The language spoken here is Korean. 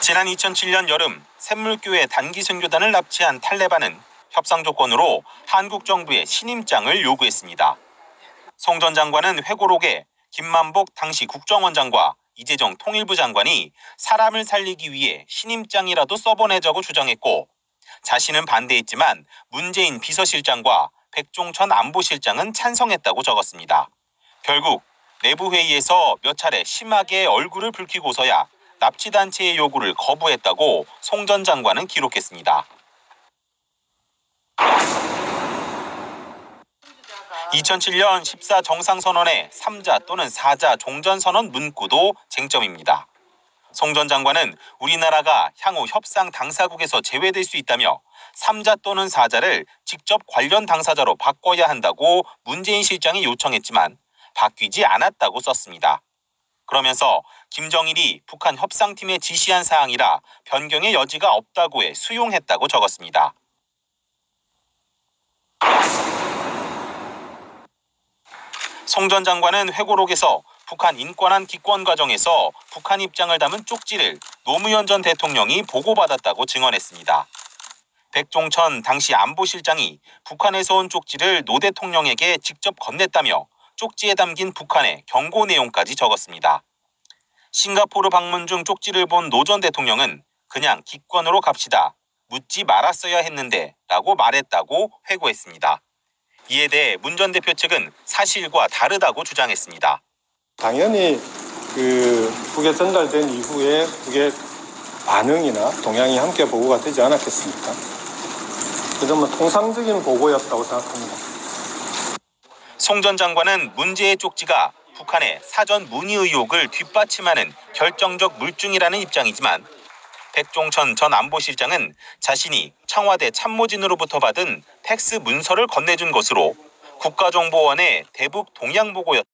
지난 2007년 여름 샘물교회 단기 선교단을 납치한 탈레반은 협상 조건으로 한국 정부의 신임장을 요구했습니다. 송 전 장관은 회고록에 김만복 당시 국정원장과 이재정 통일부 장관이 사람을 살리기 위해 신임장이라도 써보내자고 주장했고 자신은 반대했지만 문재인 비서실장과 백종천 안보실장은 찬성했다고 적었습니다. 결국 내부 회의에서 몇 차례 심하게 얼굴을 붉히고서야 납치단체의 요구를 거부했다고 송 전 장관은 기록했습니다. 2007년 14 정상선언의 3자 또는 4자 종전선언 문구도 쟁점입니다. 송 전 장관은 우리나라가 향후 협상 당사국에서 제외될 수 있다며 3자 또는 4자를 직접 관련 당사자로 바꿔야 한다고 문재인 실장이 요청했지만 바뀌지 않았다고 썼습니다. 그러면서 김정일이 북한 협상팀에 지시한 사항이라 변경의 여지가 없다고 해 수용했다고 적었습니다. 송 전 장관은 회고록에서 북한 인권한 기권 과정에서 북한 입장을 담은 쪽지를 노무현 전 대통령이 보고받았다고 증언했습니다. 백종천 당시 안보실장이 북한에서 온 쪽지를 노 대통령에게 직접 건넸다며 쪽지에 담긴 북한의 경고 내용까지 적었습니다. 싱가포르 방문 중 쪽지를 본 노 전 대통령은 그냥 기권으로 갑시다. 묻지 말았어야 했는데 라고 말했다고 회고했습니다. 이에 대해 문 전 대표 측은 사실과 다르다고 주장했습니다. 당연히 그 북에 전달된 이후에 북의 반응이나 동향이 함께 보고가 되지 않았겠습니까? 그 점은 통상적인 보고였다고 생각합니다. 송 전 장관은 문제의 쪽지가 북한의 사전 문의 의혹을 뒷받침하는 결정적 물증이라는 입장이지만 백종천 전 안보실장은 자신이 청와대 참모진으로부터 받은 팩스 문서를 건네준 것으로 국가정보원의 대북 동향 보고였